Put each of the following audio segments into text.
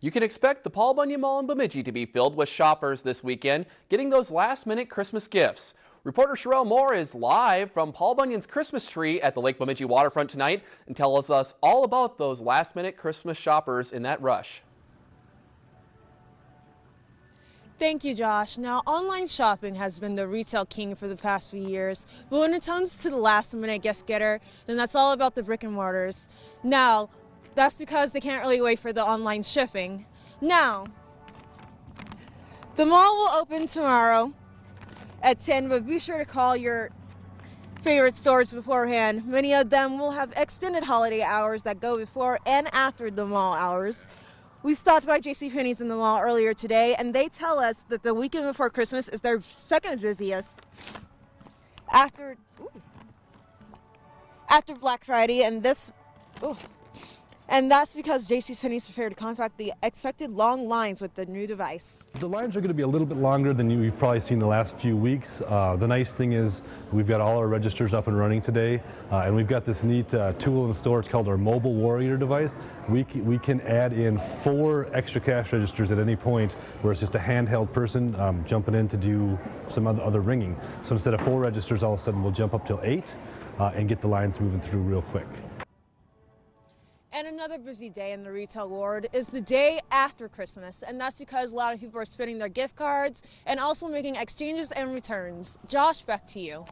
You can expect the Paul Bunyan Mall in Bemidji to be filled with shoppers this weekend, getting those last-minute Christmas gifts. Reporter Sherelle Moore is live from Paul Bunyan's Christmas tree at the Lake Bemidji waterfront tonight and tells us all about those last-minute Christmas shoppers in that rush. Thank you, Josh. Now, online shopping has been the retail king for the past few years, but when it comes to the last minute gift getter, then that's all about the brick and mortars. Now, that's because they can't really wait for the online shipping. Now, the mall will open tomorrow at 10, but be sure to call your favorite stores beforehand. Many of them will have extended holiday hours that go before and after the mall hours. We stopped by JCPenney's in the mall earlier today, and they tell us that the weekend before Christmas is their second busiest after ooh, after Black Friday, and this. Ooh, and that's because JCPenney's prepared to combat the expected long lines with the new device. The lines are going to be a little bit longer than you've probably seen the last few weeks. Uh, the nice thing is we've got all our registers up and running today, uh, and we've got this neat uh, tool in the store. It's called our Mobile Warrior device. We, we can add in four extra cash registers at any point where it's just a handheld person um, jumping in to do some other, other ringing. So instead of four registers, all of a sudden we'll jump up till eight uh, and get the lines moving through real quick. And another busy day in the retail world is the day after Christmas, and that's because a lot of people are spending their gift cards and also making exchanges and returns. Josh, back to you.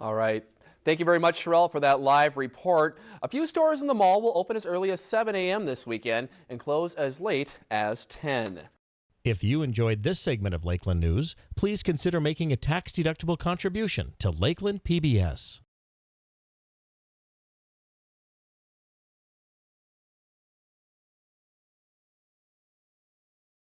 All right. Thank you very much, Sherelle, for that live report. A few stores in the mall will open as early as 7 a.m. this weekend and close as late as 10. If you enjoyed this segment of Lakeland News, please consider making a tax-deductible contribution to Lakeland PBS.